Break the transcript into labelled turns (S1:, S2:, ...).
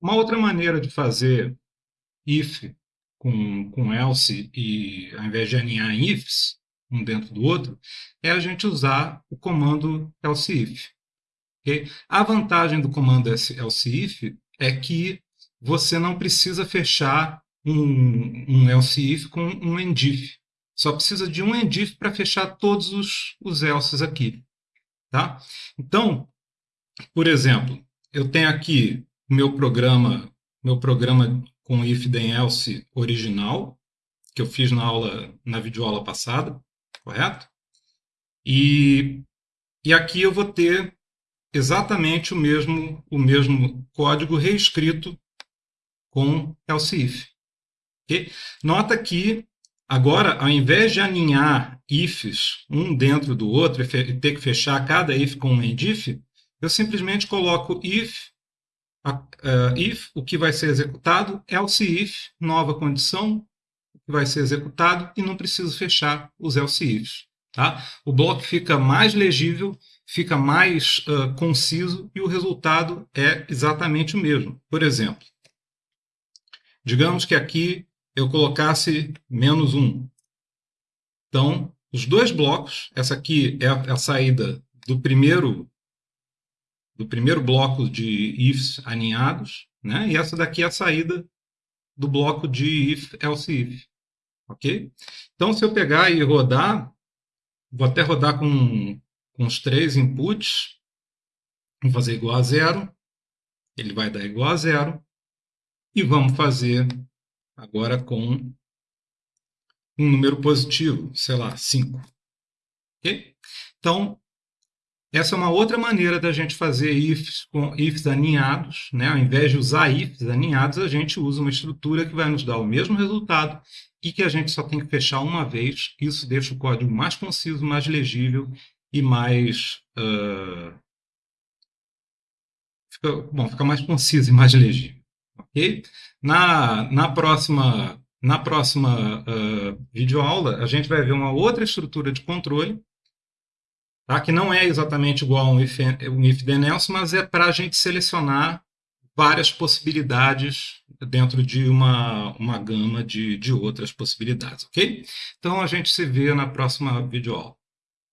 S1: Uma outra maneira de fazer if com, com else e ao invés de alinhar ifs um dentro do outro, é a gente usar o comando else if. Okay? A vantagem do comando else if é que você não precisa fechar um, um else if com um endif. Só precisa de um endif para fechar todos os, os elses aqui. Tá? Então, por exemplo, eu tenho aqui meu programa, meu programa com if then else original, que eu fiz na aula, na videoaula passada, correto? E, e aqui eu vou ter exatamente o mesmo, o mesmo código reescrito com else if. Nota que agora, ao invés de alinhar ifs um dentro do outro e ter que fechar cada if com um endif, eu simplesmente coloco if, uh, if, o que vai ser executado, else if, nova condição, o que vai ser executado, e não preciso fechar os else ifs. Tá? O bloco fica mais legível, fica mais uh, conciso e o resultado é exatamente o mesmo. Por exemplo, digamos que aqui eu colocasse menos 1. Então, os dois blocos, essa aqui é a, a saída do primeiro do primeiro bloco de ifs alinhados, né? E essa daqui é a saída do bloco de if else if, ok? Então, se eu pegar e rodar, vou até rodar com, com os três inputs, vou fazer igual a zero, ele vai dar igual a zero, e vamos fazer agora com um número positivo, sei lá, 5. Ok? Então, essa é uma outra maneira da gente fazer ifs com ifs aninhados. Né? Ao invés de usar ifs aninhados, a gente usa uma estrutura que vai nos dar o mesmo resultado e que a gente só tem que fechar uma vez. Isso deixa o código mais conciso, mais legível e mais... Uh... Fica, bom, fica mais conciso e mais legível. Okay? Na, na próxima, na próxima uh, videoaula, a gente vai ver uma outra estrutura de controle tá? que não é exatamente igual a um if, um if then else, mas é para a gente selecionar várias possibilidades dentro de uma, uma gama de, de outras possibilidades, ok? Então a gente se vê na próxima videoaula.